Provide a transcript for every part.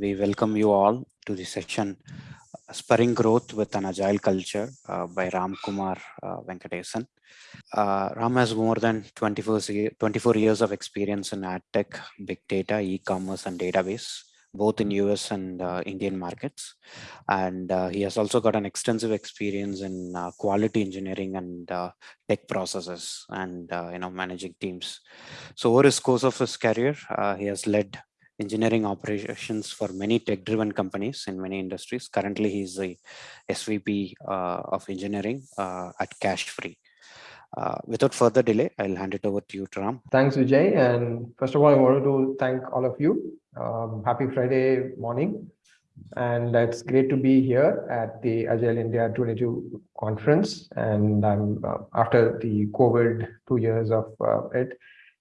we welcome you all to the session Spurring Growth with an Agile Culture uh, by Ram Kumar uh, Venkatesan. Uh, Ram has more than 24, 24 years of experience in ad tech, big data, e-commerce, and database, both in US and uh, Indian markets. And uh, he has also got an extensive experience in uh, quality engineering and tech processes and you know managing teams. So over his course of his career, he has led engineering operations for many tech-driven companies in many industries. Currently, he's the SVP uh, of engineering uh, at Cashfree. Uh, without further delay, I'll hand it over to you, Ram. Thanks, Vijay. And first of all, I wanted to thank all of you. Um, happy Friday morning. And it's great to be here at the Agile India 22 conference. And I'm uh, after the COVID two years of uh, it,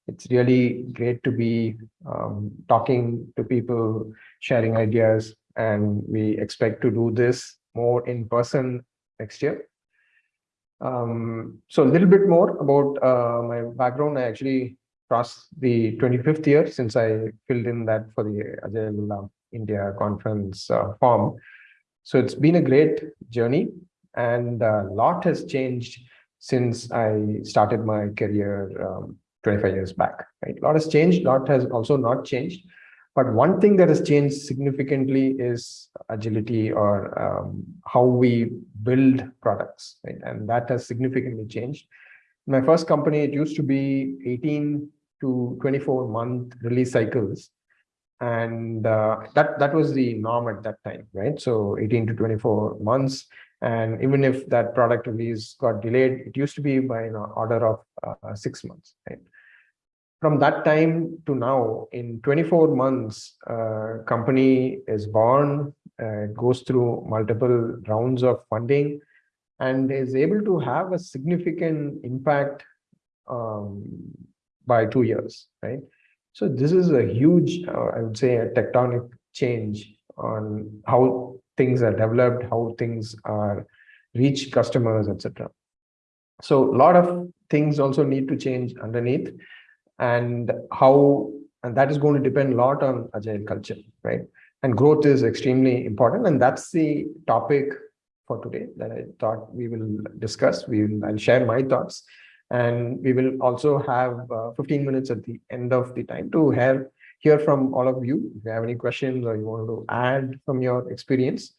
it's really great to be um, talking to people, sharing ideas, and we expect to do this more in person next year. Um, so a little bit more about uh, my background. I actually crossed the 25th year since I filled in that for the Agile India conference uh, form. So it's been a great journey and a lot has changed since I started my career um, 25 years back. Right? A lot has changed, a lot has also not changed. But one thing that has changed significantly is agility or um, how we build products. Right? And that has significantly changed. My first company, it used to be 18 to 24 month release cycles. And uh, that, that was the norm at that time, right? So 18 to 24 months. And even if that product release got delayed, it used to be by an order of uh, six months, right? from that time to now, in 24 months, uh, company is born, uh, goes through multiple rounds of funding, and is able to have a significant impact um, by two years, right? So this is a huge, uh, I would say, a tectonic change on how things are developed, how things are reach customers, etc. So a lot of things also need to change underneath and how and that is going to depend a lot on agile culture right and growth is extremely important and that's the topic for today that i thought we will discuss we will i'll share my thoughts and we will also have uh, 15 minutes at the end of the time to hear hear from all of you if you have any questions or you want to add from your experience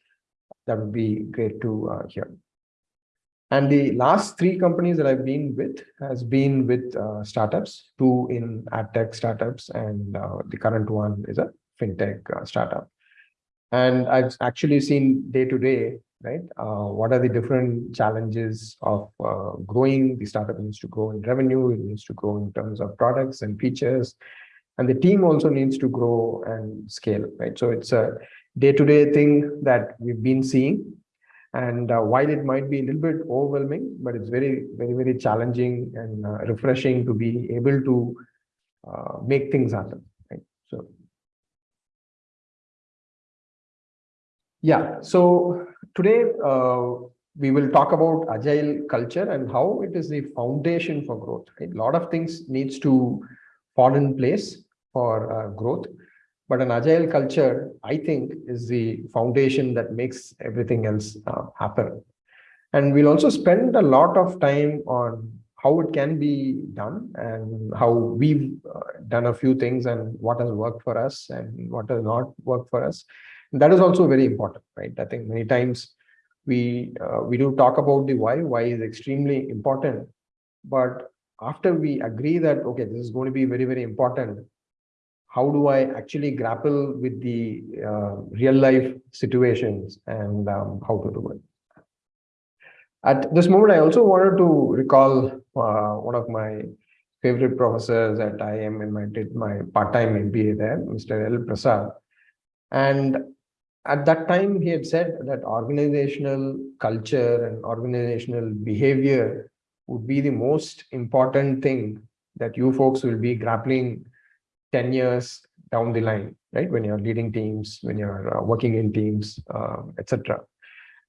that would be great to uh, hear and the last three companies that I've been with has been with uh, startups, two in ad tech startups, and uh, the current one is a fintech uh, startup. And I've actually seen day to day, right? Uh, what are the different challenges of uh, growing? The startup needs to grow in revenue, it needs to grow in terms of products and features, and the team also needs to grow and scale, right? So it's a day to day thing that we've been seeing and uh, while it might be a little bit overwhelming, but it's very, very, very challenging and uh, refreshing to be able to uh, make things happen. Right? So, yeah. So today uh, we will talk about agile culture and how it is the foundation for growth. Right? A lot of things needs to fall in place for uh, growth. But an agile culture, I think, is the foundation that makes everything else uh, happen. And we'll also spend a lot of time on how it can be done and how we've uh, done a few things and what has worked for us and what has not worked for us. And that is also very important, right? I think many times we uh, we do talk about the why. Why is extremely important, but after we agree that okay, this is going to be very very important, how do I actually grapple with the uh, real life situations and um, how to do it. At this moment, I also wanted to recall uh, one of my favorite professors at IIM and I did my part-time MBA there, Mr. L. Prasad. And at that time, he had said that organizational culture and organizational behavior would be the most important thing that you folks will be grappling 10 years down the line, right? When you're leading teams, when you're uh, working in teams, uh, etc.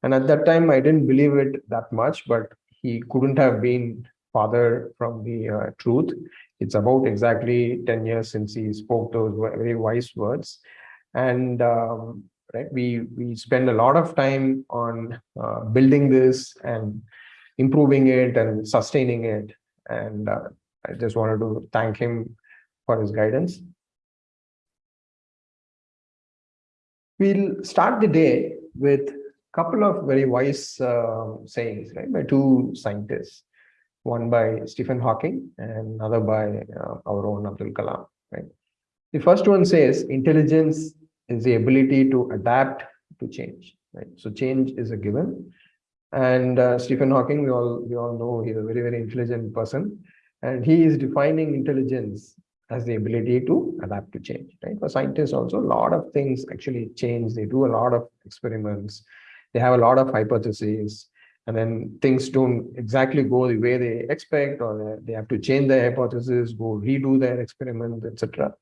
And at that time, I didn't believe it that much, but he couldn't have been farther from the uh, truth. It's about exactly 10 years since he spoke those very wise words. And um, right, we we spend a lot of time on uh, building this and improving it and sustaining it. And uh, I just wanted to thank him for his guidance. We'll start the day with a couple of very wise uh, sayings, right, by two scientists, one by Stephen Hawking and another by uh, our own Abdul Kalam, right. The first one says intelligence is the ability to adapt to change, right. So change is a given. And uh, Stephen Hawking, we all we all know he's a very, very intelligent person. And he is defining intelligence has the ability to adapt to change, right? For scientists also, a lot of things actually change. They do a lot of experiments. They have a lot of hypotheses and then things don't exactly go the way they expect or they have to change their hypothesis, go redo their experiment, etc.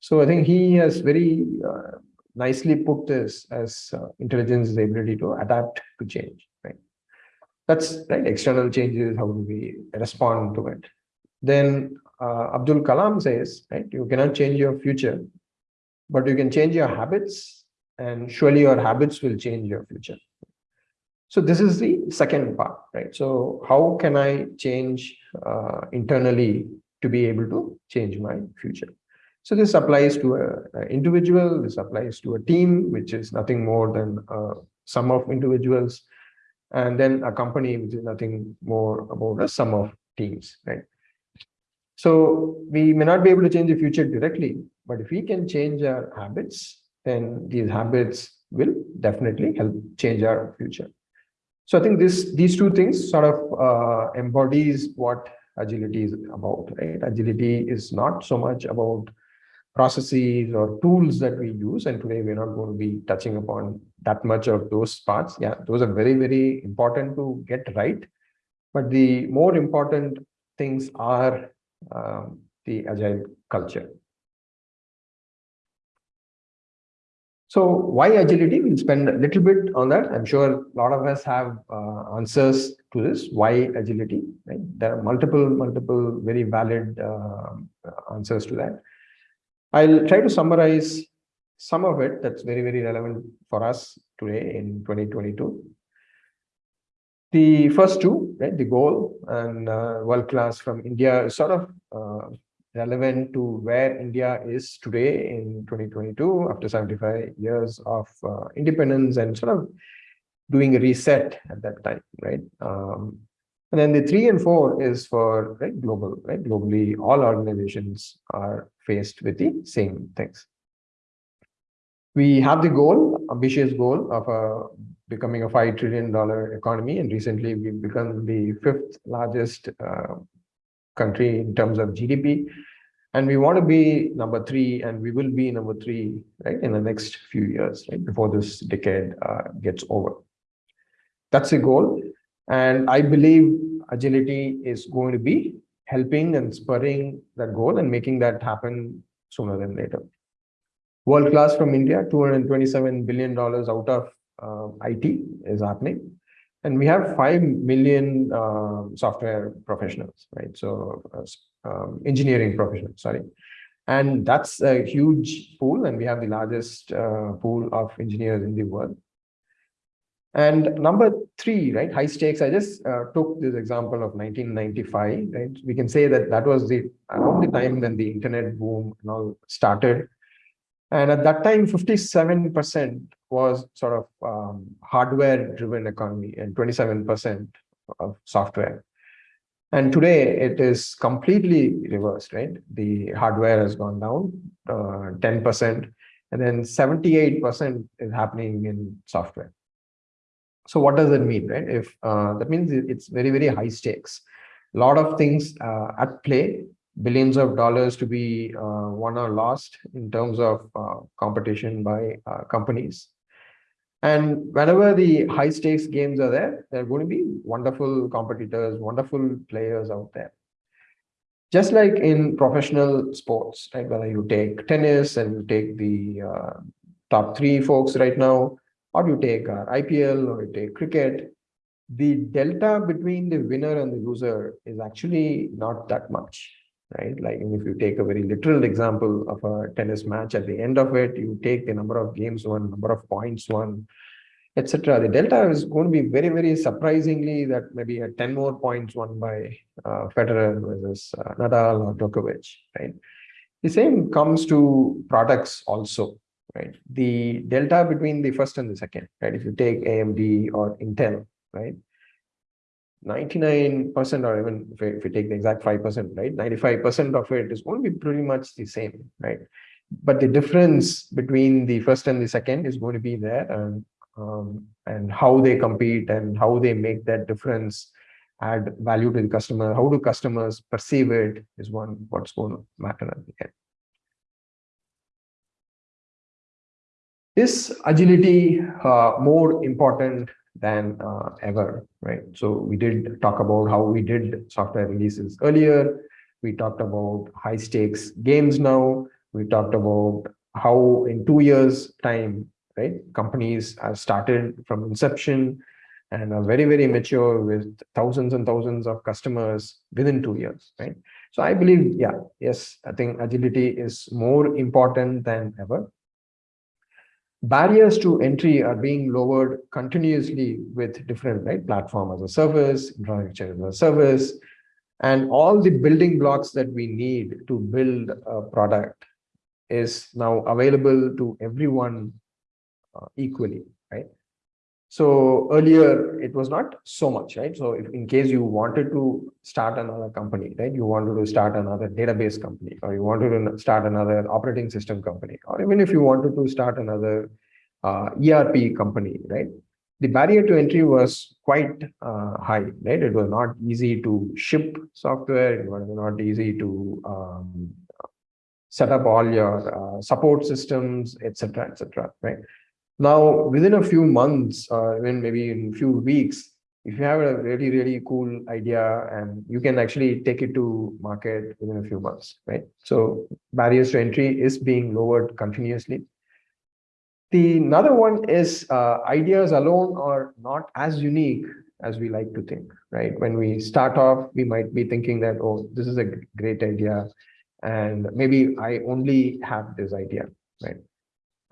So I think he has very uh, nicely put this as uh, intelligence is the ability to adapt to change, right? That's right, external changes, how do we respond to it? Then uh, Abdul Kalam says, right, you cannot change your future, but you can change your habits and surely your habits will change your future. So this is the second part, right? So how can I change uh, internally to be able to change my future? So this applies to an individual, this applies to a team, which is nothing more than a sum of individuals, and then a company, which is nothing more about a sum of teams, right? So we may not be able to change the future directly, but if we can change our habits, then these habits will definitely help change our future. So I think this these two things sort of uh, embodies what agility is about, right? Agility is not so much about processes or tools that we use. And today we're not going to be touching upon that much of those parts. Yeah, those are very, very important to get right. But the more important things are um, the agile culture. So why agility? We'll spend a little bit on that. I'm sure a lot of us have uh, answers to this. Why agility? Right? There are multiple, multiple very valid uh, answers to that. I'll try to summarize some of it that's very, very relevant for us today in 2022. The first two, right, the goal and uh, world class from India is sort of uh, relevant to where India is today in 2022 after 75 years of uh, independence and sort of doing a reset at that time, right? Um, and then the three and four is for right global, right? Globally, all organizations are faced with the same things. We have the goal, ambitious goal of a becoming a $5 trillion economy. And recently we've become the fifth largest uh, country in terms of GDP. And we want to be number three, and we will be number three, right, in the next few years, right, before this decade uh, gets over. That's the goal. And I believe agility is going to be helping and spurring that goal and making that happen sooner than later. World class from India, $227 billion out of uh, IT is happening. And we have 5 million uh, software professionals, right? So uh, um, engineering professionals, sorry. And that's a huge pool. And we have the largest uh, pool of engineers in the world. And number three, right, high stakes. I just uh, took this example of 1995, right? We can say that that was the around the time when the internet boom and all started. And at that time, 57% was sort of um, hardware driven economy and 27% of software. And today it is completely reversed, right? The hardware has gone down 10%, uh, and then 78% is happening in software. So what does that mean, right? If uh, that means it's very, very high stakes. A lot of things uh, at play billions of dollars to be uh, won or lost in terms of uh, competition by companies. And whenever the high stakes games are there, there are going to be wonderful competitors, wonderful players out there. Just like in professional sports, right? Whether you take tennis and you take the uh, top three folks right now, or you take uh, IPL or you take cricket, the delta between the winner and the loser is actually not that much right? Like if you take a very literal example of a tennis match, at the end of it, you take the number of games won, number of points won, etc. The delta is going to be very, very surprisingly that maybe a 10 more points won by uh, Federer versus uh, Nadal or Djokovic, right? The same comes to products also, right? The delta between the first and the second, right? If you take AMD or Intel, right? 99% or even if, if you take the exact 5%, right? 95% of it is going to be pretty much the same, right? But the difference between the first and the second is going to be there and, um, and how they compete and how they make that difference add value to the customer. How do customers perceive it is one what's going to matter at the end. Is agility uh, more important than uh, ever, right? So we did talk about how we did software releases earlier. We talked about high stakes games now. We talked about how in two years time, right? Companies have started from inception and are very, very mature with thousands and thousands of customers within two years, right? So I believe, yeah, yes, I think agility is more important than ever barriers to entry are being lowered continuously with different right platform as a service infrastructure as a service and all the building blocks that we need to build a product is now available to everyone uh, equally right so earlier it was not so much, right? So if in case you wanted to start another company, right? You wanted to start another database company, or you wanted to start another operating system company, or even if you wanted to start another uh, ERP company, right? The barrier to entry was quite uh, high, right? It was not easy to ship software. It was not easy to um, set up all your uh, support systems, etc., etc. right? Now, within a few months, or even maybe in a few weeks, if you have a really, really cool idea and you can actually take it to market within a few months, right? So barriers to entry is being lowered continuously. The another one is uh, ideas alone are not as unique as we like to think, right? When we start off, we might be thinking that, oh, this is a great idea. And maybe I only have this idea, right?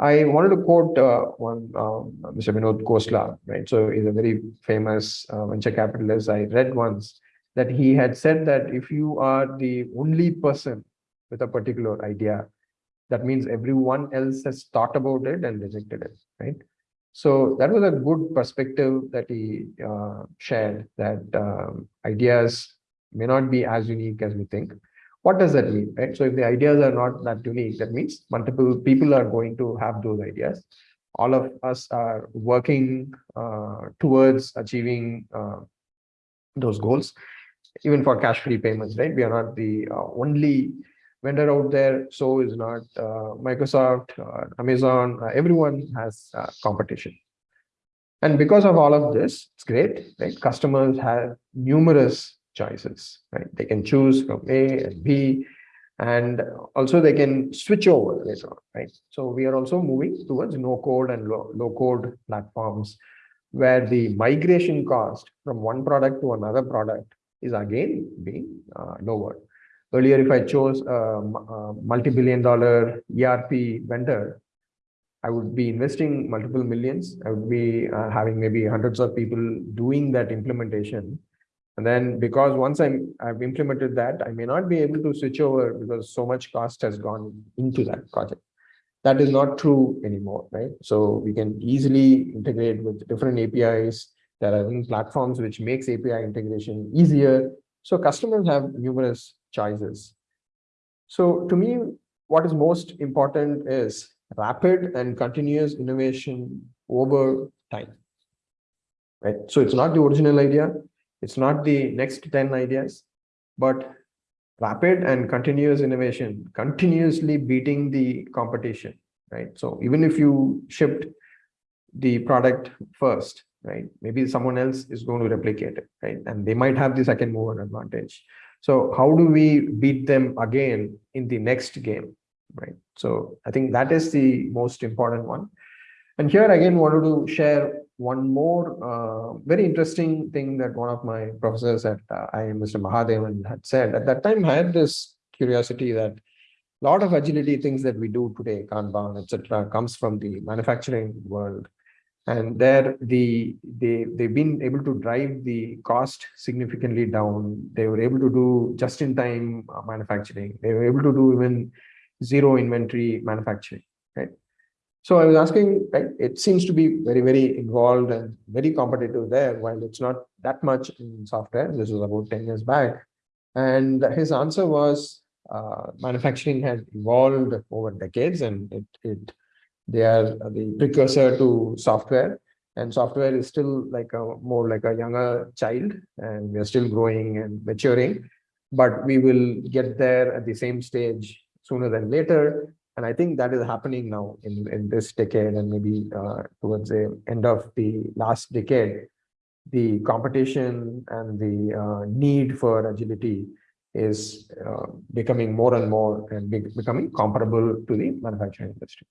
I wanted to quote uh, one um, Mr. Vinod Khosla, right? So he's a very famous uh, venture capitalist. I read once that he had said that if you are the only person with a particular idea, that means everyone else has thought about it and rejected it, right? So that was a good perspective that he uh, shared that um, ideas may not be as unique as we think. What does that mean, right? So if the ideas are not that unique, that means multiple people are going to have those ideas. All of us are working uh, towards achieving uh, those goals, even for Cashfree payments, right? We are not the uh, only vendor out there. So is not uh, Microsoft, Amazon. Uh, everyone has uh, competition. And because of all of this, it's great, right? Customers have numerous choices, right? They can choose from A and B, and also they can switch over later on, right? So we are also moving towards no code and low, low code platforms where the migration cost from one product to another product is again being uh, lowered. Earlier, if I chose a, a multi-billion dollar ERP vendor, I would be investing multiple millions. I would be uh, having maybe hundreds of people doing that implementation. And then because once I'm, I've implemented that, I may not be able to switch over because so much cost has gone into that project. That is not true anymore, right? So we can easily integrate with different APIs. There are platforms which makes API integration easier. So customers have numerous choices. So to me, what is most important is rapid and continuous innovation over time, right? So it's not the original idea. It's not the next 10 ideas, but rapid and continuous innovation, continuously beating the competition, right? So even if you shipped the product first, right? Maybe someone else is going to replicate it, right? And they might have the second mover advantage. So how do we beat them again in the next game, right? So I think that is the most important one. And here again, wanted to share one more uh, very interesting thing that one of my professors at uh, IIM, Mr. Mahadevan, had said. At that time, I had this curiosity that a lot of agility things that we do today, Kanban, etc., comes from the manufacturing world. And there, the they they've been able to drive the cost significantly down. They were able to do just-in-time uh, manufacturing. They were able to do even zero inventory manufacturing, right? So I was asking, right, it seems to be very, very involved and very competitive there, while it's not that much in software. This was about 10 years back. And his answer was uh, manufacturing has evolved over decades and it, it they are the precursor to software and software is still like a more like a younger child and we are still growing and maturing but we will get there at the same stage sooner than later and i think that is happening now in in this decade and maybe uh, towards the end of the last decade the competition and the uh, need for agility is uh, becoming more and more and be becoming comparable to the manufacturing industry.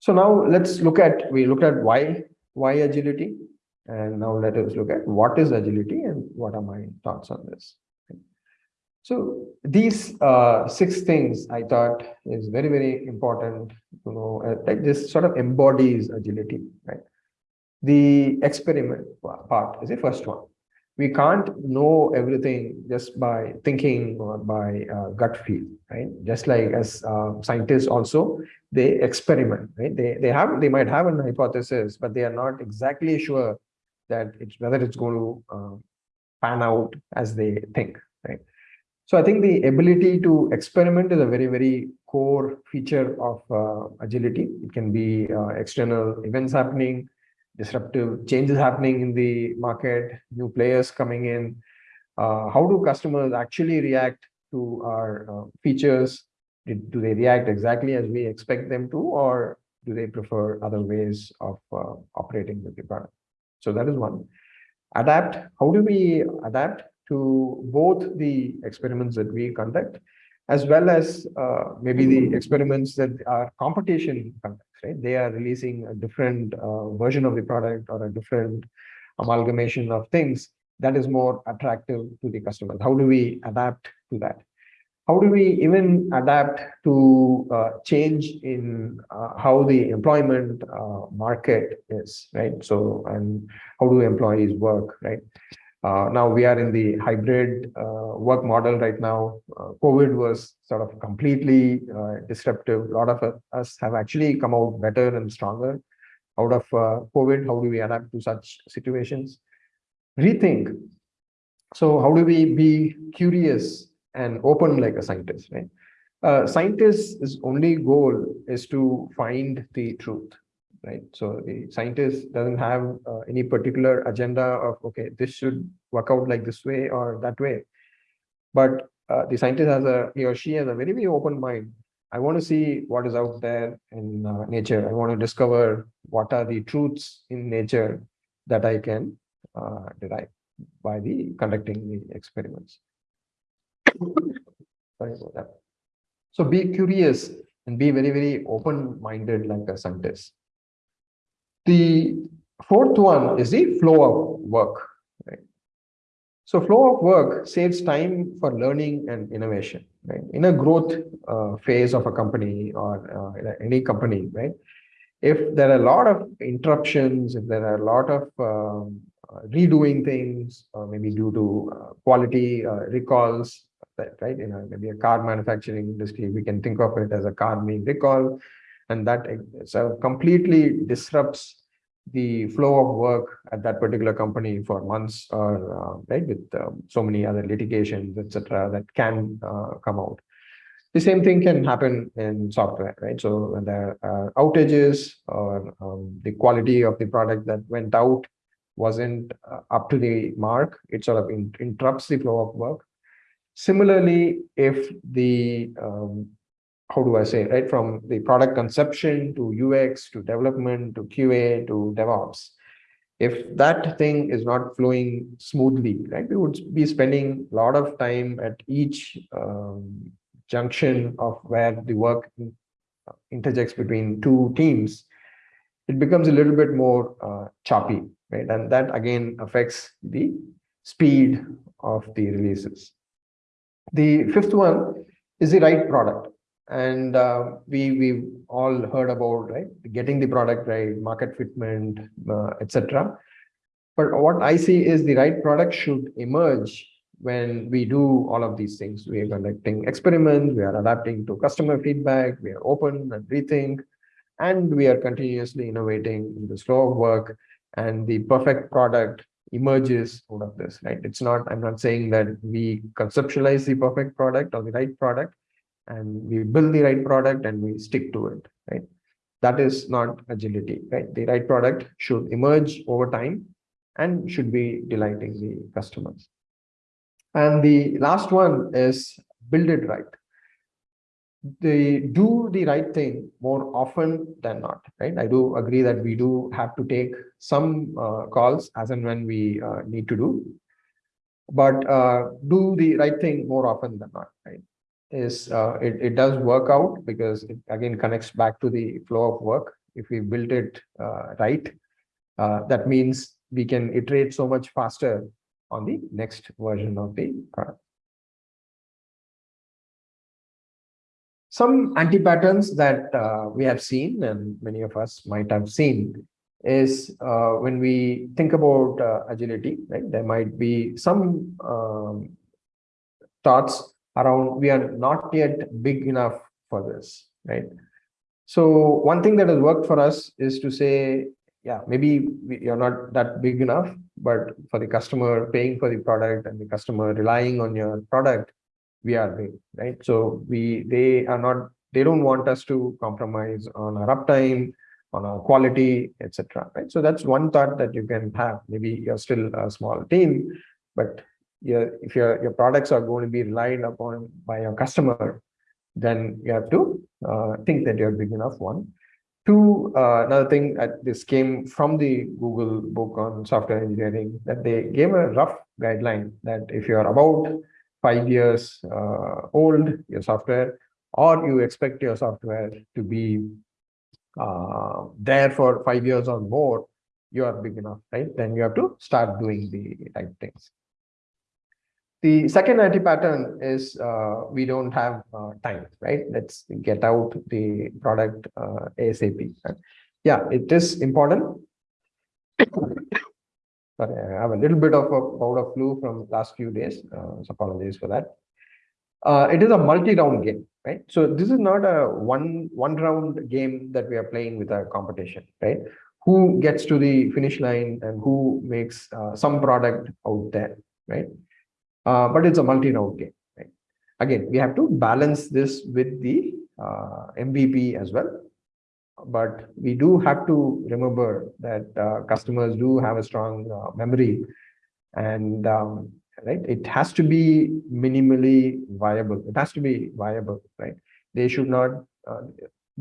So now let's look at, we looked at why, why agility. And now let us look at what is agility and what are my thoughts on this. So these uh, six things I thought is very, very important to know, uh, this sort of embodies agility, right? The experiment part is the first one we can't know everything just by thinking or by uh, gut feel, right? Just like as uh, scientists also, they experiment, right? They, they have, they might have an hypothesis, but they are not exactly sure that it's whether it's going to uh, pan out as they think, right? So I think the ability to experiment is a very, very core feature of uh, agility. It can be uh, external events happening, disruptive changes happening in the market, new players coming in. Uh, how do customers actually react to our uh, features? do they react exactly as we expect them to, or do they prefer other ways of uh, operating with the product? So that is one. Adapt. How do we adapt to both the experiments that we conduct, as well as uh, maybe the experiments that our competition conducts? right? They are releasing a different uh, version of the product or a different amalgamation of things that is more attractive to the customers. How do we adapt to that? How do we even adapt to uh, change in uh, how the employment uh, market is, right? So, and how do employees work, right? Uh, now we are in the hybrid uh, work model right now. Uh, COVID was sort of completely disruptive. A lot of us have actually come out better and stronger out of COVID. How do we adapt to such situations? Rethink. So how do we be curious and open like a scientist, right? Uh, scientist's only goal is to find the truth right? So the scientist doesn't have uh, any particular agenda of, okay, this should work out like this way or that way. But uh, the scientist has a, he or she has a very, very open mind. I want to see what is out there in uh, nature. I want to discover what are the truths in nature that I can uh, derive by the conducting the experiments. Sorry about that. So be curious and be very, very open-minded like a scientist. The fourth one is the flow of work. So flow of work saves time for learning and innovation. Right? In a growth uh, phase of a company or uh, any company, right? If there are a lot of interruptions, if there are a lot of um, uh, redoing things, or maybe due to uh, quality uh, recalls, right? You know, maybe a car manufacturing industry, we can think of it as a car being recall and that so completely disrupts the flow of work at that particular company for months or uh, right with um, so many other litigations etc that can uh, come out. The same thing can happen in software right? So when there are outages or um, the quality of the product that went out wasn't uh, up to the mark it sort of in, interrupts the flow of work. Similarly if the um, how do I say, right? From the product conception to UX to development to QA to DevOps. If that thing is not flowing smoothly, right, we would be spending a lot of time at each um, junction of where the work interjects between two teams. It becomes a little bit more uh, choppy, right? And that again affects the speed of the releases. The fifth one is the right product. And uh, we we all heard about right getting the product right, market fitment, uh, etc. But what I see is the right product should emerge when we do all of these things. We are conducting experiments, we are adapting to customer feedback, we are open and rethink, and we are continuously innovating in the flow of work and the perfect product emerges out of this, right? It's not, I'm not saying that we conceptualize the perfect product or the right product and we build the right product and we stick to it, right? That is not agility, right? The right product should emerge over time and should be delighting the customers. And the last one is build it right they do the right thing more often than not, right? I do agree that we do have to take some uh, calls as and when we uh, need to do, but uh, do the right thing more often than not, right? Is uh, it, it does work out because it again connects back to the flow of work. If we build it uh, right, uh, that means we can iterate so much faster on the next version of the product. Some anti-patterns that uh, we have seen and many of us might have seen is uh, when we think about uh, agility, right? There might be some um, thoughts around we are not yet big enough for this, right? So one thing that has worked for us is to say, yeah, maybe you're not that big enough, but for the customer paying for the product and the customer relying on your product, we are big, right? So we they are not they don't want us to compromise on our uptime, on our quality, etc. Right. So that's one thought that you can have. Maybe you're still a small team, but your if your your products are going to be relied upon by your customer, then you have to uh, think that you're big enough. One. Two, uh, another thing that this came from the Google book on software engineering that they gave a rough guideline that if you're about five years uh, old, your software, or you expect your software to be uh, there for five years or more, you are big enough, right? Then you have to start doing the right things. The second anti-pattern is uh, we don't have uh, time, right? Let's get out the product uh, ASAP. Yeah, it is important. Sorry, I have a little bit of a bout of flu from last few days. Uh, so apologies for that. Uh, it is a multi-round game, right? So this is not a one one round game that we are playing with a competition, right? Who gets to the finish line and who makes uh, some product out there, right? Uh, but it's a multi-round game, right? Again, we have to balance this with the uh, MVP as well. But we do have to remember that uh, customers do have a strong uh, memory. And um, right it has to be minimally viable. It has to be viable right? They should not uh,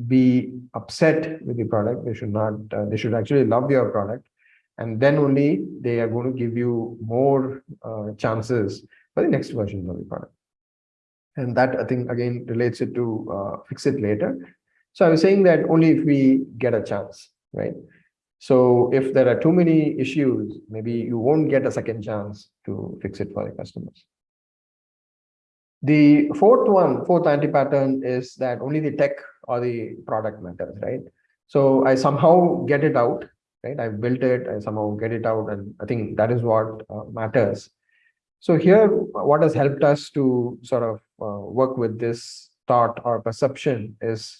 be upset with the product. They should not uh, they should actually love your product and then only they are going to give you more uh, chances for the next version of the product and that i think again relates it to uh, fix it later so I was saying that only if we get a chance, right? So if there are too many issues, maybe you won't get a second chance to fix it for the customers. The fourth one, fourth anti-pattern is that only the tech or the product matters, right? So I somehow get it out, right? I've built it, I somehow get it out, and I think that is what uh, matters. So here, what has helped us to sort of uh, work with this thought or perception is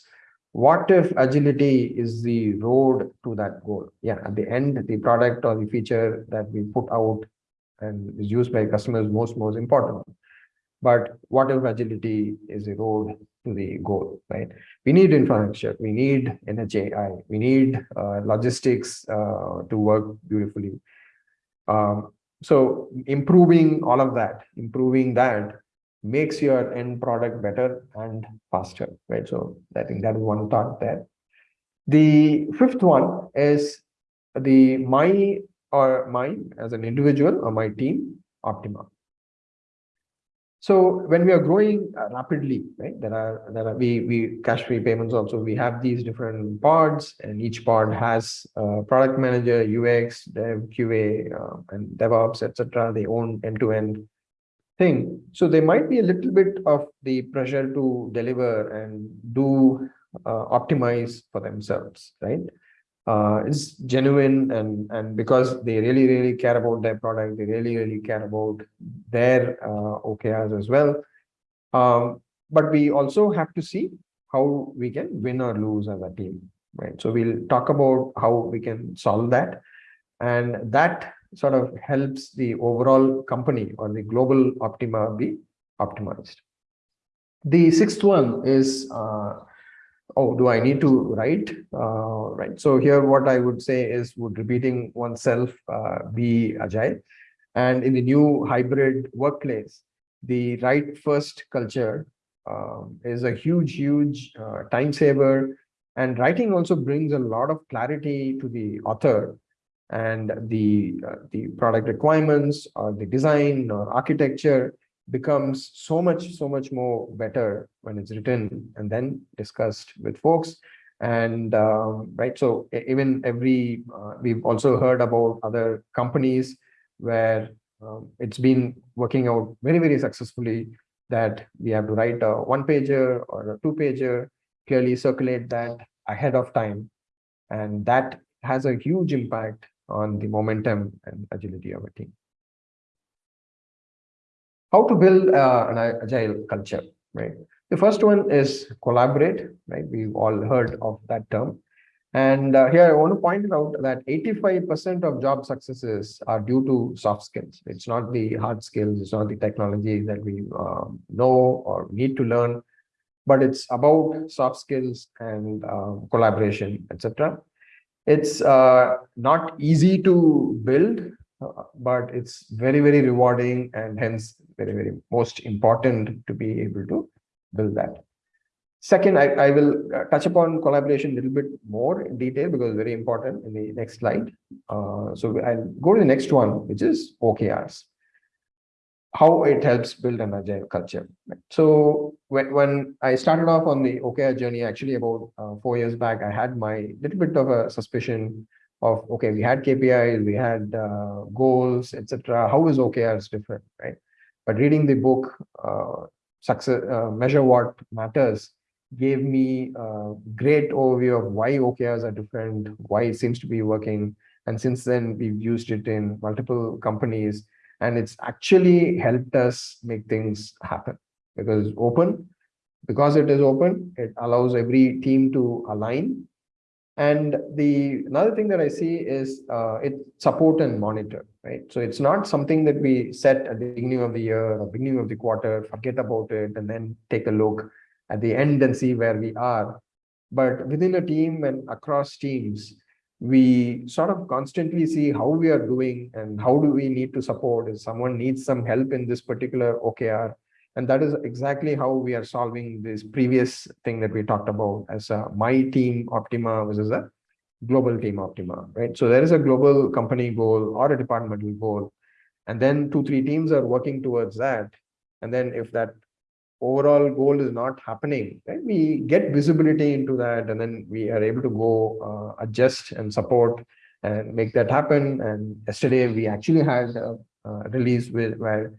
what if agility is the road to that goal yeah at the end the product or the feature that we put out and is used by customers most most important but what if agility is the road to the goal right we need infrastructure we need NHAI we need uh, logistics uh, to work beautifully um, so improving all of that improving that makes your end product better and faster, right? So I think that is one thought there. The fifth one is the my or my as an individual or my team optima. So when we are growing uh, rapidly, right, there are there are we we Cashfree payments also. We have these different pods, and each pod has a product manager, UX, Dev, QA, uh, and DevOps, etc. They own end to end thing. So there might be a little bit of the pressure to deliver and do uh, optimize for themselves, right? Uh, it's genuine and and because they really really care about their product, they really really care about their uh, OKRs as well. Um, but we also have to see how we can win or lose as a team, right? So we'll talk about how we can solve that, and that sort of helps the overall company or the global optima be optimized. The sixth one is, uh, oh, do I need to write? Uh, right. So here what I would say is would repeating oneself uh, be agile? And in the new hybrid workplace, the write first culture um, is a huge, huge uh, time saver. And writing also brings a lot of clarity to the author and the uh, the product requirements or the design or architecture becomes so much so much more better when it's written and then discussed with folks and um, right so even every uh, we've also heard about other companies where um, it's been working out very very successfully that we have to write a one pager or a two pager clearly circulate that ahead of time and that has a huge impact on the momentum and agility of a team. How to build uh, an agile culture, right? The first one is collaborate, right? We've all heard of that term. And uh, here I want to point out that 85% of job successes are due to soft skills. It's not the hard skills, it's not the technology that we um, know or need to learn, but it's about soft skills and uh, collaboration, etc. It's uh, not easy to build, but it's very, very rewarding and hence very, very most important to be able to build that. Second, I, I will uh, touch upon collaboration a little bit more in detail because very important in the next slide. Uh, so I'll go to the next one, which is OKRs how it helps build an agile culture. So when, when I started off on the OKR journey, actually about uh, four years back, I had my little bit of a suspicion of, okay, we had KPIs, we had uh, goals, etc. How is OKRs different, right? But reading the book, uh, success, uh, Measure What Matters, gave me a great overview of why OKRs are different, why it seems to be working. And since then, we've used it in multiple companies and it's actually helped us make things happen because open because it is open it allows every team to align and the another thing that i see is uh, it support and monitor right so it's not something that we set at the beginning of the year or beginning of the quarter forget about it and then take a look at the end and see where we are but within a team and across teams we sort of constantly see how we are doing and how do we need to support if someone needs some help in this particular OKR. And that is exactly how we are solving this previous thing that we talked about as a my team Optima versus a global team Optima, right? So there is a global company goal or a departmental goal. And then two, three teams are working towards that. And then if that overall goal is not happening? We get visibility into that and then we are able to go uh, adjust and support and make that happen. And yesterday we actually had a, a release with, where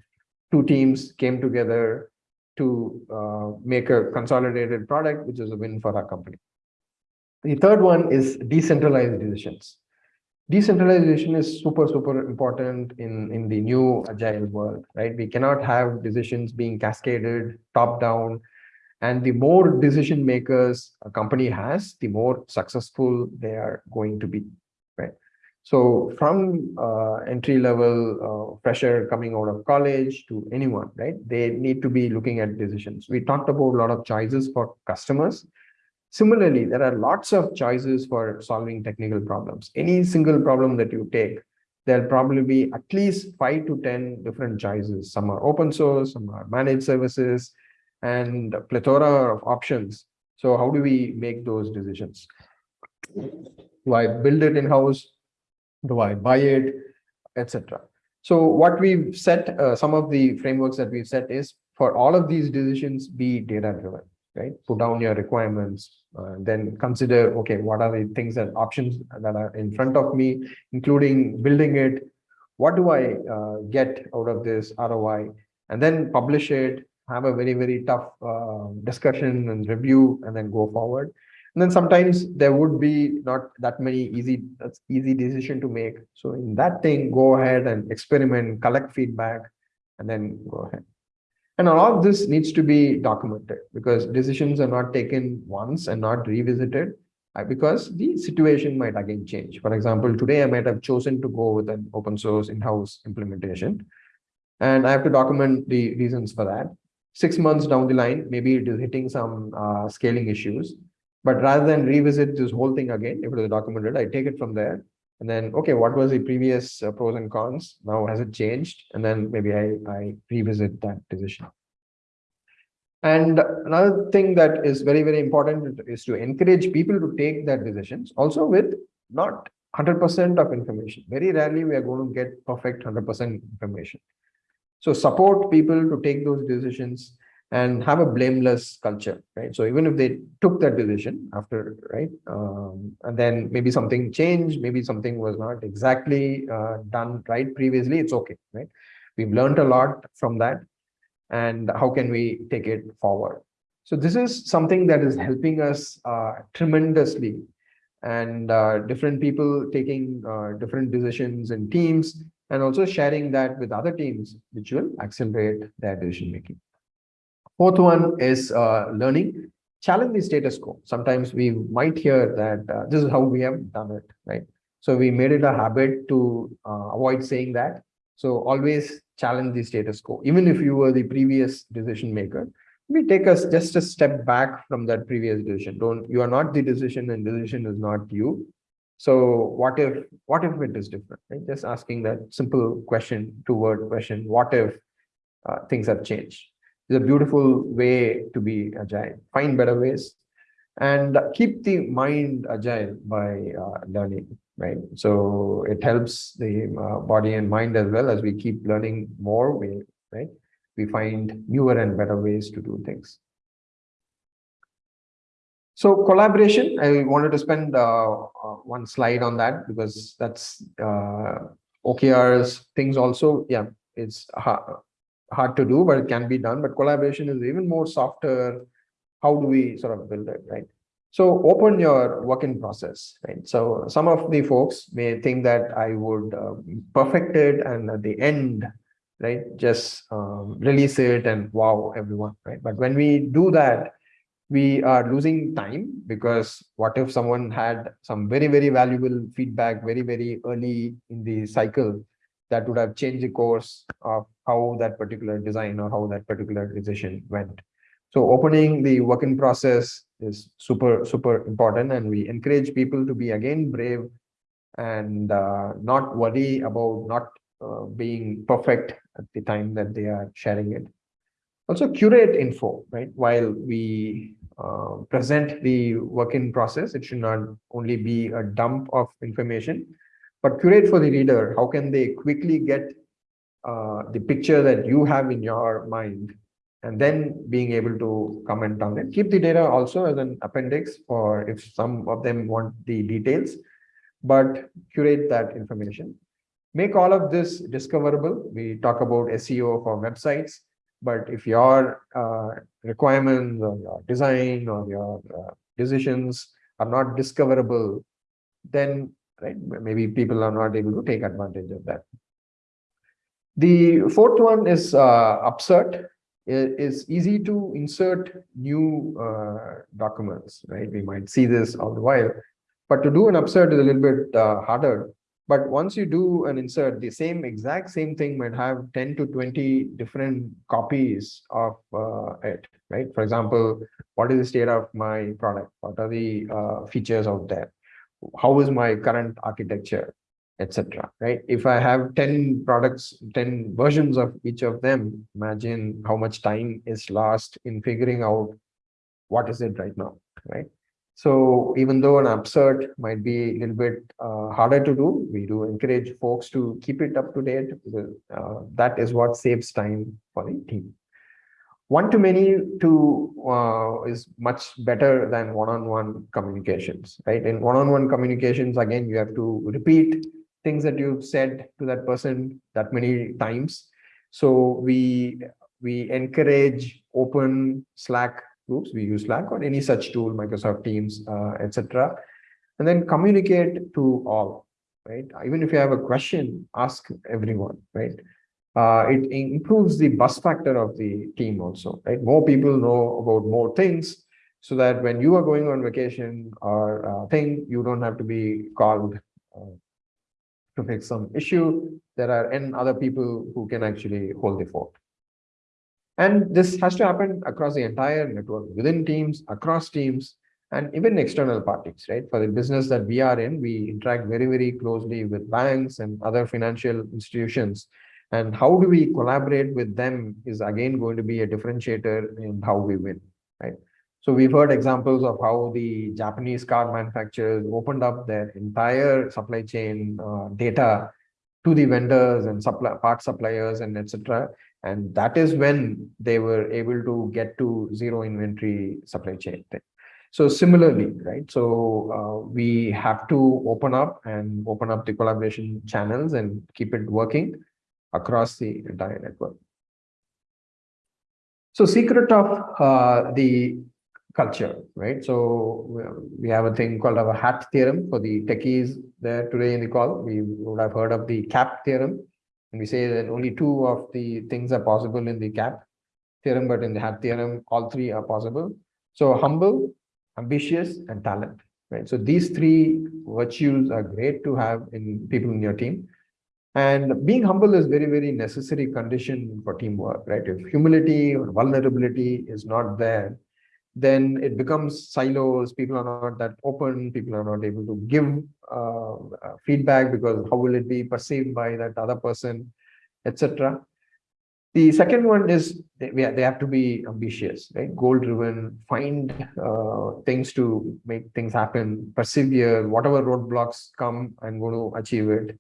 two teams came together to uh, make a consolidated product, which is a win for our company. The third one is decentralized decisions. Decentralization is super super important in in the new agile world right? We cannot have decisions being cascaded top down and the more decision makers a company has the more successful they are going to be so from uh, entry level uh, fresher coming out of college to anyone right they need to be looking at decisions we talked about a lot of choices for customers Similarly, there are lots of choices for solving technical problems. Any single problem that you take, there'll probably be at least five to 10 different choices. Some are open source, some are managed services, and a plethora of options. So how do we make those decisions? Do I build it in-house? Do I buy it, etc. So what we've set, uh, some of the frameworks that we've set is for all of these decisions be data driven right? Put down your requirements, uh, then consider, okay, what are the things and options that are in front of me, including building it. What do I uh, get out of this ROI? and then publish it, have a very, very tough uh, discussion and review, and then go forward. And then sometimes there would be not that many easy, that's easy decision to make. So in that thing, go ahead and experiment, collect feedback, and then go ahead. And all of this needs to be documented because decisions are not taken once and not revisited uh, because the situation might again change. For example, today I might have chosen to go with an open source in-house implementation, and I have to document the reasons for that. Six months down the line, maybe it is hitting some uh, scaling issues, but rather than revisit this whole thing again, if it is documented, I take it from there and then, okay, what was the previous uh, pros and cons? Now, has it changed? And then maybe I, I revisit that decision. And another thing that is very, very important is to encourage people to take that decisions also with not 100% of information. Very rarely we are going to get perfect 100% information. So support people to take those decisions and have a blameless culture, right? So even if they took that decision after, right, um, and then maybe something changed, maybe something was not exactly uh, done right previously, it's okay, right? We've learned a lot from that, and how can we take it forward? So this is something that is helping us uh, tremendously, and uh, different people taking uh, different decisions in teams, and also sharing that with other teams, which will accelerate their decision making. Fourth one is uh, learning. Challenge the status quo. Sometimes we might hear that uh, this is how we have done it, right? So we made it a habit to uh, avoid saying that. So always challenge the status quo. Even if you were the previous decision maker, we take us just a step back from that previous decision. Don't you are not the decision and decision is not you. So what if what if it is different? Right? Just asking that simple question, two word question. What if uh, things have changed? Is a beautiful way to be agile. Find better ways and keep the mind agile by uh, learning, right? So it helps the uh, body and mind as well as we keep learning more, we, right? We find newer and better ways to do things. So collaboration, I wanted to spend uh, uh one slide on that because that's uh, OKR's things also, yeah, it's hard to do, but it can be done. But collaboration is even more softer. How do we sort of build it, right? So open your work in process, right? So some of the folks may think that I would uh, perfect it and at the end, right, just um, release it and wow everyone, right? But when we do that, we are losing time because what if someone had some very, very valuable feedback very, very early in the cycle that would have changed the course of how that particular design or how that particular decision went. So opening the working process is super, super important. And we encourage people to be again brave and uh, not worry about not uh, being perfect at the time that they are sharing it. Also curate info, right? While we uh, present the working process, it should not only be a dump of information, but curate for the reader. How can they quickly get uh, the picture that you have in your mind and then being able to comment on it. Keep the data also as an appendix or if some of them want the details, but curate that information. Make all of this discoverable. We talk about SEO for websites, but if your uh, requirements or your design or your uh, decisions are not discoverable, then right, maybe people are not able to take advantage of that. The fourth one is uh, upsert. It is easy to insert new uh, documents, right? We might see this all the while, but to do an upsert is a little bit uh, harder. But once you do an insert, the same exact same thing might have 10 to 20 different copies of uh, it, right? For example, what is the state of my product? What are the uh, features out there? How is my current architecture? etc. Right? If I have 10 products, 10 versions of each of them, imagine how much time is lost in figuring out what is it right now, right? So even though an upsert might be a little bit uh, harder to do, we do encourage folks to keep it up to date because uh, that is what saves time for the team. One-to-many to uh, is much better than one-on-one -on -one communications, right? In one-on-one -on -one communications, again, you have to repeat things that you've said to that person that many times. So we we encourage open Slack groups. We use Slack or any such tool, Microsoft Teams, uh, etc. And then communicate to all, right? Even if you have a question, ask everyone, right? Uh, it improves the buzz factor of the team also, right? More people know about more things so that when you are going on vacation or uh, thing, you don't have to be called uh, to fix some issue. There are n other people who can actually hold the fort. And this has to happen across the entire network, within teams, across teams, and even external parties, right? For the business that we are in, we interact very, very closely with banks and other financial institutions. And how do we collaborate with them is again going to be a differentiator in how we win, right? So we've heard examples of how the Japanese car manufacturers opened up their entire supply chain uh, data to the vendors and supply part suppliers and etc. And that is when they were able to get to zero inventory supply chain thing. So similarly, right? So uh, we have to open up and open up the collaboration channels and keep it working across the entire network. So secret of uh, the culture, right? So we have a thing called our HAT theorem for the techies there today in the call. We would have heard of the CAP theorem. And we say that only two of the things are possible in the CAP theorem, but in the HAT theorem, all three are possible. So humble, ambitious, and talent, right? So these three virtues are great to have in people in your team. And being humble is very, very necessary condition for teamwork, right? If humility or vulnerability is not there, then it becomes silos. People are not that open. People are not able to give uh, uh feedback because how will it be perceived by that other person, etc. The second one is they, have to be ambitious, right? Goal driven, find uh, things to make things happen, persevere, whatever roadblocks come, and going to achieve it.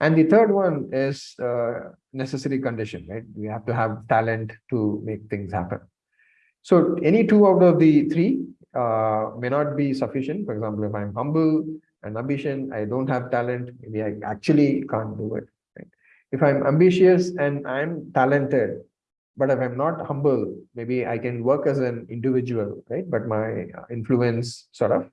And the third one is uh, necessary condition, right? We have to have talent to make things happen. So any two out of the three uh, may not be sufficient. For example, if I'm humble and ambition, I don't have talent, maybe I actually can't do it. Right? If I'm ambitious and I'm talented, but if I'm not humble, maybe I can work as an individual, right? But my influence sort of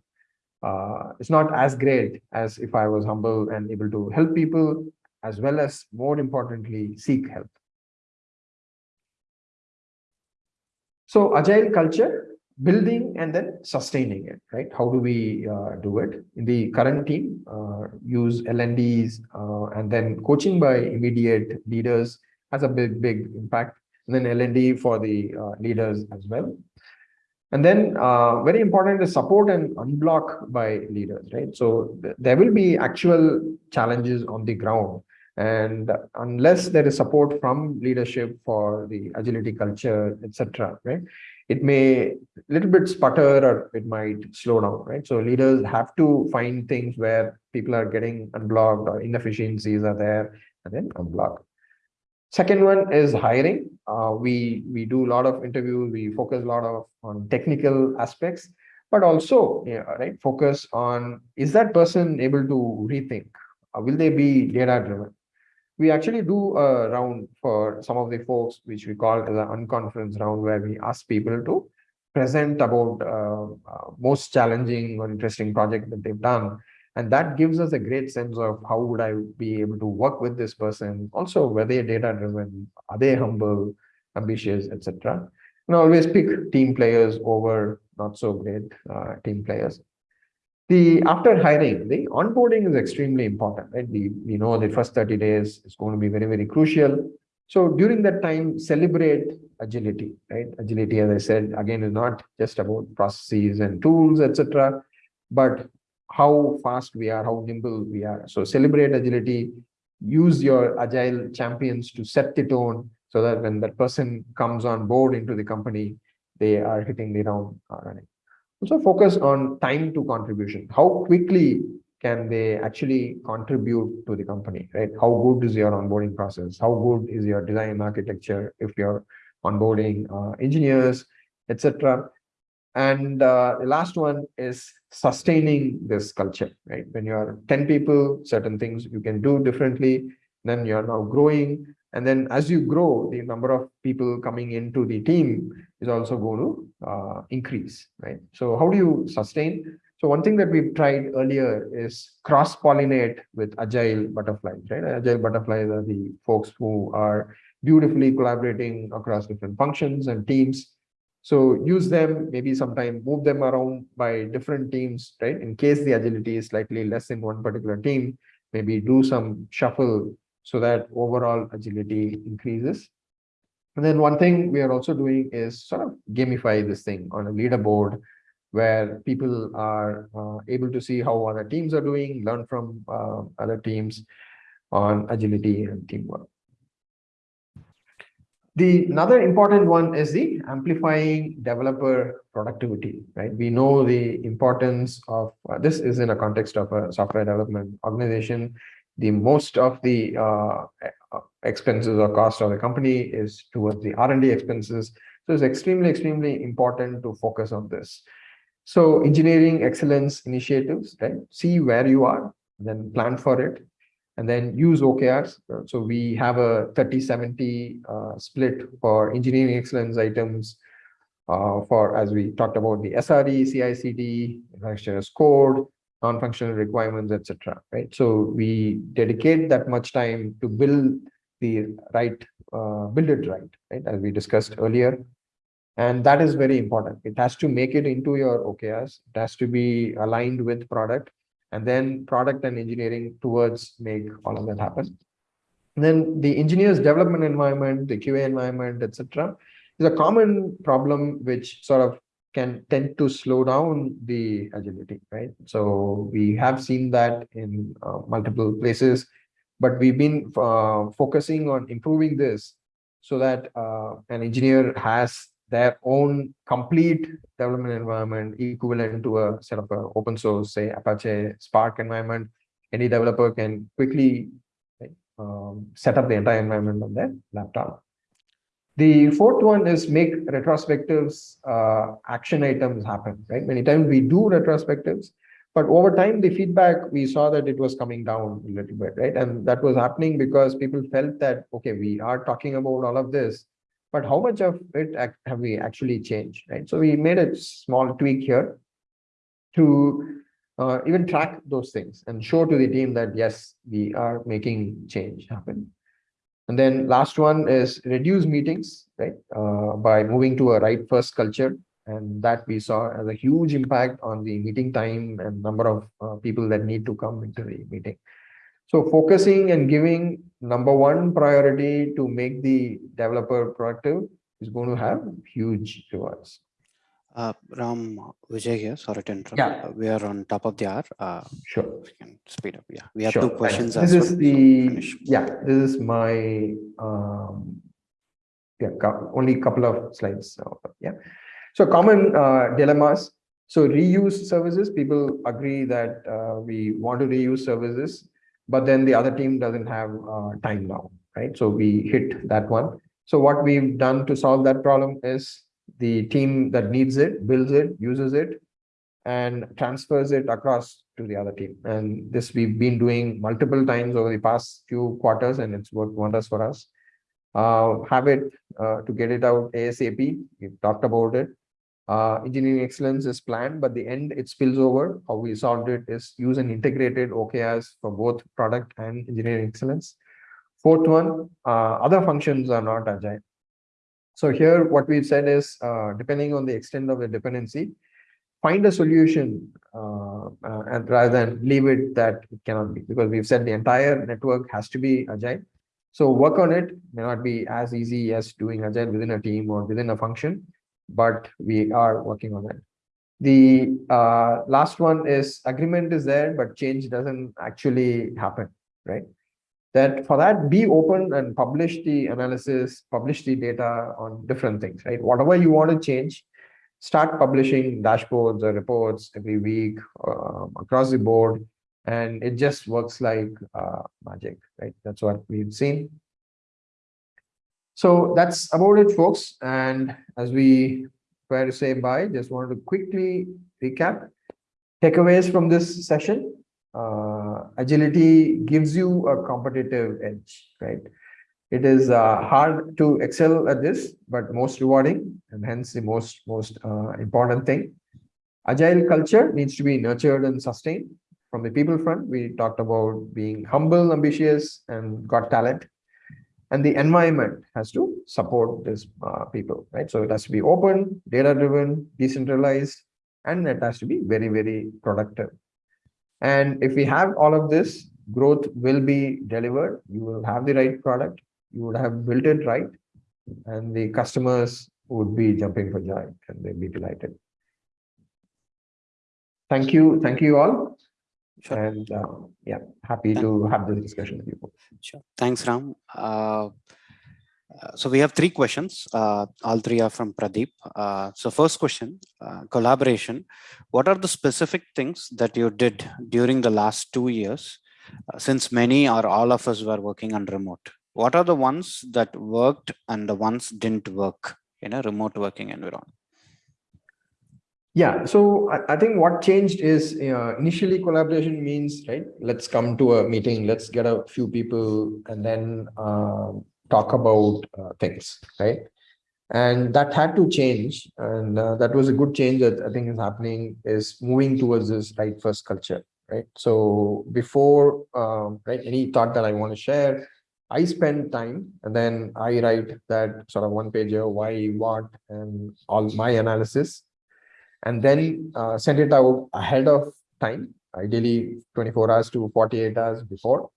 uh, is not as great as if I was humble and able to help people, as well as more importantly, seek help. So agile culture, building and then sustaining it, right? How do we uh, do it? In the current team, uh, use L&Ds uh, and then coaching by immediate leaders has a big, big impact. And then L&D for the uh, leaders as well. And then uh, very important is support and unblock by leaders, right? So th there will be actual challenges on the ground and unless there is support from leadership for the agility culture, etc., right? It may a little bit sputter or it might slow down, right? So leaders have to find things where people are getting unblocked or inefficiencies are there and then unblock. Second one is hiring. Uh, we we do a lot of interviews. We focus a lot of on technical aspects, but also yeah, right focus on is that person able to rethink? Uh, will they be data driven? we actually do a round for some of the folks, which we call as an unconference round, where we ask people to present about uh, uh, most challenging or interesting project that they've done. And that gives us a great sense of how would I be able to work with this person. Also, were they data driven? Are they humble, ambitious, etc. And always pick team players over not so great uh, team players. The after hiring, the onboarding is extremely important, right? We, we know the first 30 days is going to be very, very crucial. So during that time, celebrate agility, right? Agility, as I said, again, is not just about processes and tools, etc., but how fast we are, how nimble we are. So celebrate agility, use your agile champions to set the tone so that when that person comes on board into the company, they are hitting the ground running. Also focus on time to contribution. How quickly can they actually contribute to the company, right? How good is your onboarding process? How good is your design architecture if you're onboarding uh, engineers, etc. And uh, the last one is sustaining this culture, right? When you're 10 people, certain things you can do differently, then you're now growing And then as you grow, the number of people coming into the team is also going to uh, increase, right? So how do you sustain? So one thing that we've tried earlier is cross-pollinate with agile butterflies, right? Agile butterflies are the folks who are beautifully collaborating across different functions and teams. So use them, maybe sometime move them around by different teams, right? In case the agility is slightly less in one particular team, maybe do some shuffle so that overall agility increases. And then one thing we are also doing is sort of gamify this thing on a leaderboard where people are uh, able to see how other teams are doing, learn from uh, other teams on agility and teamwork. The another important one is the amplifying developer productivity, right? We know the importance of uh, this is in a context of a software development organization. The most of the uh, expenses or cost of the company is towards the R&D expenses. So it's extremely, extremely important to focus on this. So engineering excellence initiatives, right? See where you are, then plan for it, and then use OKRs. So we have a 30-70 uh, split for engineering excellence items uh, for, as we talked about, the SRE, CI/CD, as code, non-functional requirements, etc. Right. So we dedicate that much time to build the right, uh, build it right, right, as we discussed earlier. And that is very important. It has to make it into your OKRs. It has to be aligned with product and then product and engineering towards make all of that happen. And then the engineers development environment, the QA environment, etc., is a common problem which sort of can tend to slow down the agility, right? So we have seen that in uh, multiple places, but we've been uh, focusing on improving this so that uh, an engineer has their own complete development environment equivalent to a set of a open source, say Apache Spark environment. Any developer can quickly um, set up the entire environment on their laptop. The fourth one is make retrospectives uh, action items happen, right? Many times we do retrospectives, but over time, the feedback, we saw that it was coming down a little bit, right? And that was happening because people felt that, okay, we are talking about all of this, but how much of it have we actually changed, right? So we made a small tweak here to uh, even track those things and show to the team that, yes, we are making change happen. And then last one is reduce meetings, right? Uh, by moving to a write first culture. And that we saw as a huge impact on the meeting time and number of uh, people that need to come into the meeting. So focusing and giving number one priority to make the developer productive is going to have huge rewards. Uh, Ram Vijay here. Sorry to interrupt. Yeah. Uh, we are on top of the hour. Uh, sure. We can speed up. Yeah. We have sure. two questions. This is well, the so yeah. This is my um, yeah. Only couple of slides. So, yeah. So common uh, dilemmas. So reuse services. People agree that uh, we want to reuse services but then the other team doesn't have uh, time now, right? So we hit that one. So what we've done to solve that problem is the team that needs it, builds it, uses it, and transfers it across to the other team. And this we've been doing multiple times over the past few quarters, and it's worked wonders for us. Uh, have it uh, to get it out ASAP. We've talked about it. Uh, engineering excellence is planned, but the end it spills over. How we solved it is use an integrated OKRs for both product and engineering excellence. Fourth one, uh, other functions are not agile. So here what we've said is, uh, depending on the extent of the dependency, find a solution uh, uh, and rather than leave it that it cannot be, because we've said the entire network has to be agile. So work on it may not be as easy as doing agile within a team or within a function, but we are working on it. The uh, last one is agreement is there, but change doesn't actually happen, right? That for that, be open and publish the analysis, publish the data on different things, right? Whatever you want to change, start publishing dashboards or reports every week uh, across the board. And it just works like uh, magic, right? That's what we've seen. So that's about it, folks. And as we try to say bye, just wanted to quickly recap. Takeaways from this session. Uh, agility gives you a competitive edge, right? It is uh, hard to excel at this, but most rewarding and hence the most, most uh, important thing. Agile culture needs to be nurtured and sustained. From the people front, we talked about being humble, ambitious, and got talent. And the environment has to support these uh, people, right? So it has to be open, data-driven, decentralized, and it has to be very, very productive. And if we have all of this, growth will be delivered. You will have the right product. You would have built it right. And the customers would be jumping for joy and they'd be delighted. Thank you. Thank you all. Sure. And uh, yeah, happy Thank to have this discussion with you. Sure. Thanks, Ram. Uh, uh, so we have three questions. Uh, all three are from Pradeep. Uh, so first question, uh, collaboration. What are the specific things that you did during the last two years, since many or all of us were working on remote? What are the ones that worked and the ones didn't work in a remote working environment? Yeah, so I, I think what changed is initially collaboration means, right, let's come to a meeting, let's get a few people and then um, talk about uh, things, right? And that had to change. And uh, that was a good change that I think is happening is moving towards this write first culture, right? So before, um, right, any thought that I want to share, I spend time and then I write that sort of one pager, why, what, and all my analysis, and then uh, send it out ahead of time, ideally 24 hours to 48 hours before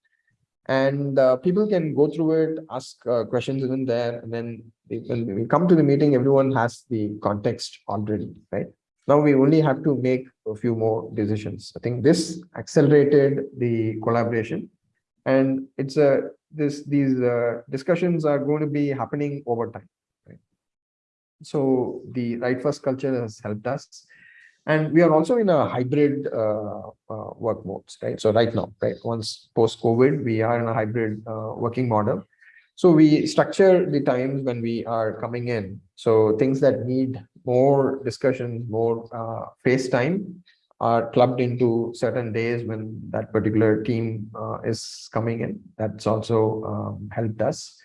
and uh, people can go through it, ask uh, questions in there, and then when we come to the meeting, everyone has the context already, right? Now we only have to make a few more decisions. I think this accelerated the collaboration, and it's a this these uh, discussions are going to be happening over time. So the write first culture has helped us and we are also in a hybrid uh, uh, work modes, right? So right now, right, once post-COVID, we are in a hybrid uh, working model. So we structure the times when we are coming in. So things that need more discussion, more uh, face time are clubbed into certain days when that particular team uh, is coming in. That's also um, helped us.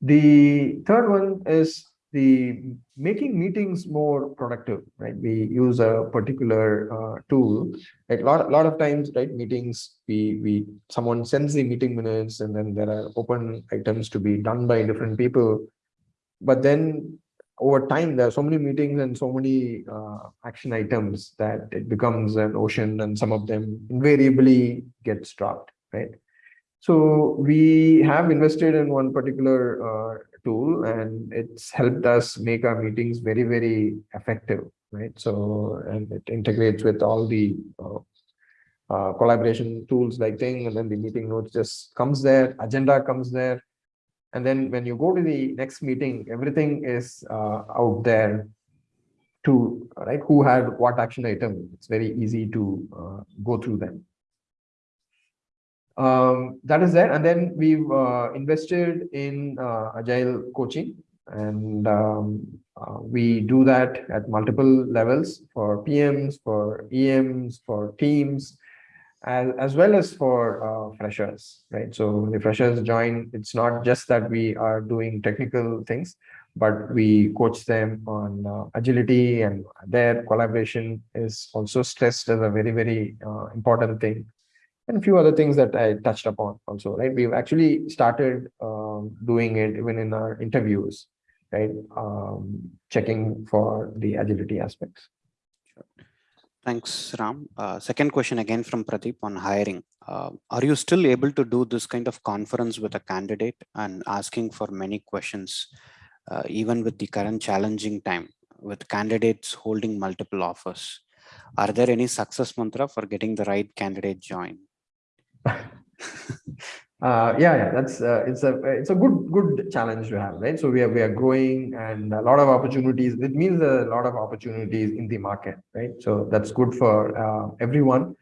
The third one is the making meetings more productive, right? We use a particular uh, tool. Like a lot, lot of times, right? Meetings, we we someone sends the meeting minutes, and then there are open items to be done by different people. But then over time, there are so many meetings and so many uh, action items that it becomes an ocean, and some of them invariably get dropped, right? So we have invested in one particular uh, tool and it's helped us make our meetings very, very effective, right? So, and it integrates with all the uh, uh, collaboration tools like thing, and then the meeting notes just comes there, agenda comes there. And then when you go to the next meeting, everything is uh, out there to, right, who had what action item. It's very easy to uh, go through them um, that is there. And then we've uh, invested in uh, agile coaching and um, uh, we do that at multiple levels for PMs, for EMs, for teams, as, as well as for uh, freshers, right? So when the freshers join, it's not just that we are doing technical things, but we coach them on uh, agility and their collaboration is also stressed as a very, very uh, important thing and a few other things that I touched upon also, right? We've actually started um, doing it even in our interviews, right? Um, checking for the agility aspects. Thanks, Ram. Uh, second question again from Pradeep on hiring. Uh, are you still able to do this kind of conference with a candidate and asking for many questions, uh, even with the current challenging time with candidates holding multiple offers? Are there any success mantra for getting the right candidate join? uh, yeah, yeah, that's uh, it's a it's a good good challenge to have, right? So we are we are growing and a lot of opportunities. It means a lot of opportunities in the market, right? So that's good for uh, everyone.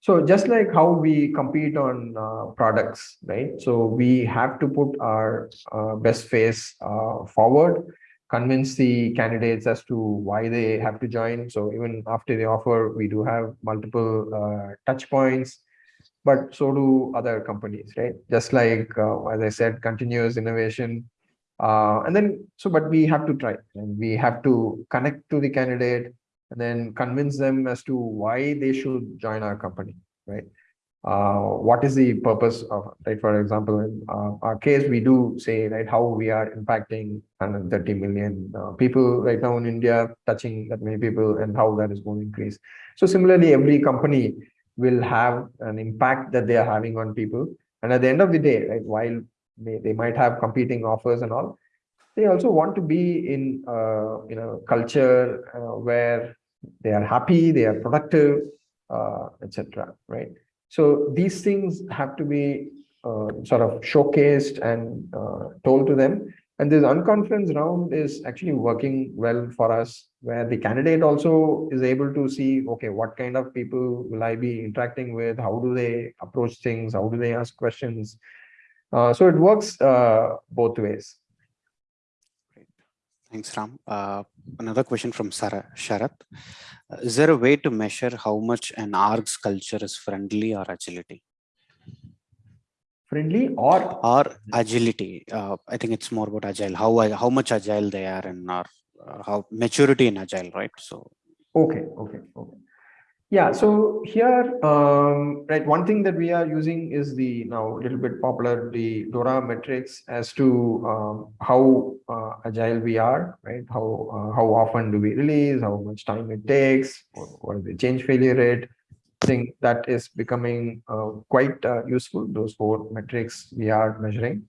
So just like how we compete on uh, products, right? So we have to put our uh, best face uh, forward, convince the candidates as to why they have to join. So even after the offer, we do have multiple touch points but so do other companies, right? Just like, uh, as I said, continuous innovation. Uh, and then, so, but we have to try and we have to connect to the candidate and then convince them as to why they should join our company, right? uh, what is the purpose of, right? For example, in uh, our case, we do say, right, how we are impacting 130 million uh, people right now in India, touching that many people and how that is going to increase. So similarly, every company will have an impact that they are having on people. And at the end of the day, right, while they, they might have competing offers and all, they also want to be in, uh, you know, culture uh, where they are happy, they are productive, uh, etc. right? So these things have to be uh, sort of showcased and uh, told to them. And this unconference round is actually working well for us, where the candidate also is able to see, okay, what kind of people will I be interacting with? How do they approach things? How do they ask questions? Uh, so it works uh, both ways. Thanks, Ram. Uh, another question from Sarah Sharat. Uh, is there a way to measure how much an org's culture is friendly or agility? Friendly or? Or agility. Uh, I think it's more about agile, how, how much agile they are and or uh, how maturity in agile, right? So. Okay, okay, okay. Yeah, so here, um, right, one thing that we are using is the now a little bit popular, the DORA metrics as to um, how uh, agile we are, right? How uh, how often do we release, how much time it takes, what is the change failure rate. That is becoming uh, quite uh, useful, those four metrics we are measuring.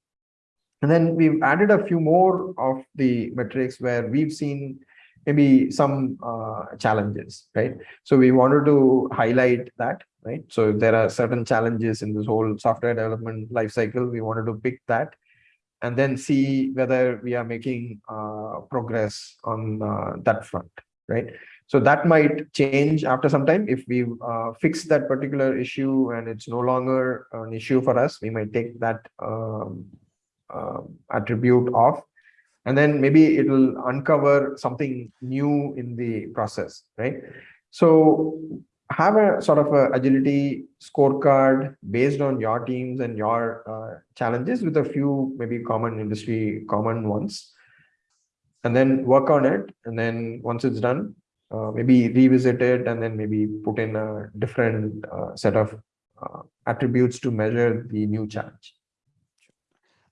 And then we've added a few more of the metrics where we've seen maybe some uh, challenges, right? So we wanted to highlight that, right? So there are certain challenges in this whole software development lifecycle. We wanted to pick that and then see whether we are making uh, progress on uh, that front, right? So that might change after some time. If we uh, fix that particular issue and it's no longer an issue for us, we might take that um, uh, attribute off and then maybe it will uncover something new in the process, right? So have a sort of a agility scorecard based on your teams and your uh, challenges with a few maybe common industry common ones and then work on it and then once it's done uh, maybe revisit it and then maybe put in a different uh, set of uh, attributes to measure the new challenge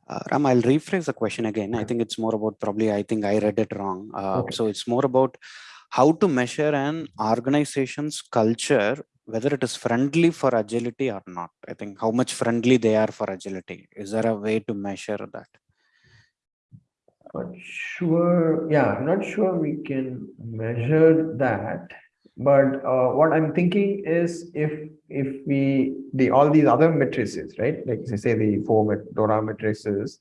uh, Ram, I'll rephrase the question again. I think it's more about probably, I think I read it wrong. Uh, okay. So it's more about how to measure an organization's culture, whether it is friendly for agility or not. I think how much friendly they are for agility. Is there a way to measure that? Not sure. Yeah, not sure we can measure that but uh, what i'm thinking is if if we the all these other matrices right like say the four dora matrices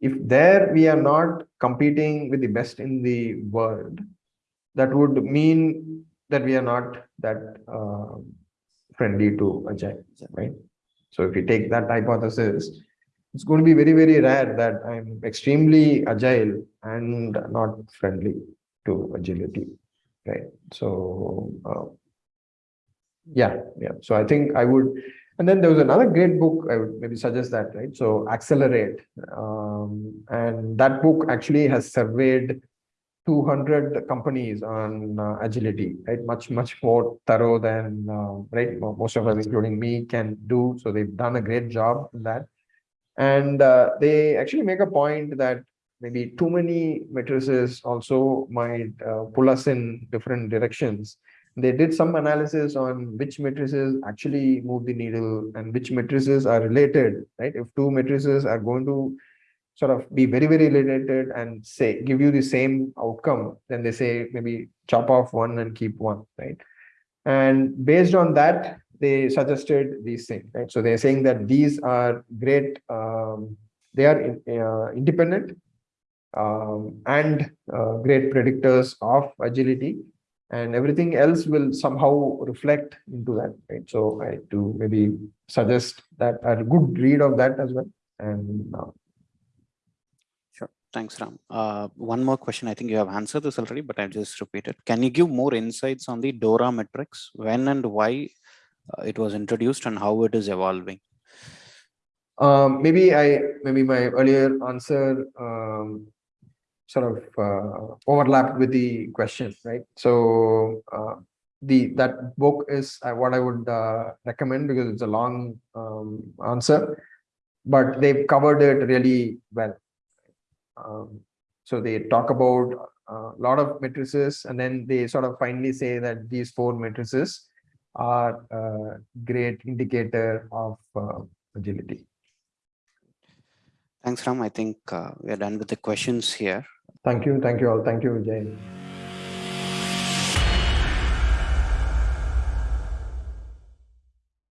if there we are not competing with the best in the world that would mean that we are not that uh, friendly to agile right so if you take that hypothesis it's going to be very very rare that i'm extremely agile and not friendly to agility right? So uh, yeah yeah. So i think i would and then there was another great book i would maybe suggest that right? So accelerate um, and that book actually has surveyed 200 companies on uh, agility right? Much much more thorough than uh, right? Most of us including me can do. So they've done a great job in that and uh, they actually make a point that maybe too many matrices also might uh, pull us in different directions. They did some analysis on which matrices actually move the needle and which matrices are related, right? If two matrices are going to sort of be very, very related and say, give you the same outcome, then they say maybe chop off one and keep one, right? And based on that, they suggested these things, right? So they're saying that these are great, um, they are in, uh, independent um, and uh, great predictors of agility and everything else will somehow reflect into that right? So i do maybe suggest that a good read of that as well and uh, sure. Thanks ram. Uh, one more question. I think you have answered this already but i'll just repeat it. Can you give more insights on the dora metrics? When and why it was introduced and how it is evolving. Um, maybe I maybe my earlier answer um, sort of uh, overlapped with the question, right? So uh, the that book is uh, what I would uh, recommend because it's a long um, answer, but they've covered it really well. Um, so they talk about a lot of matrices, and then they sort of finally say that these four matrices are a great indicator of uh, agility. Thanks, Ram. I think uh, we are done with the questions here. Thank you. Thank you all. Thank you, Jay.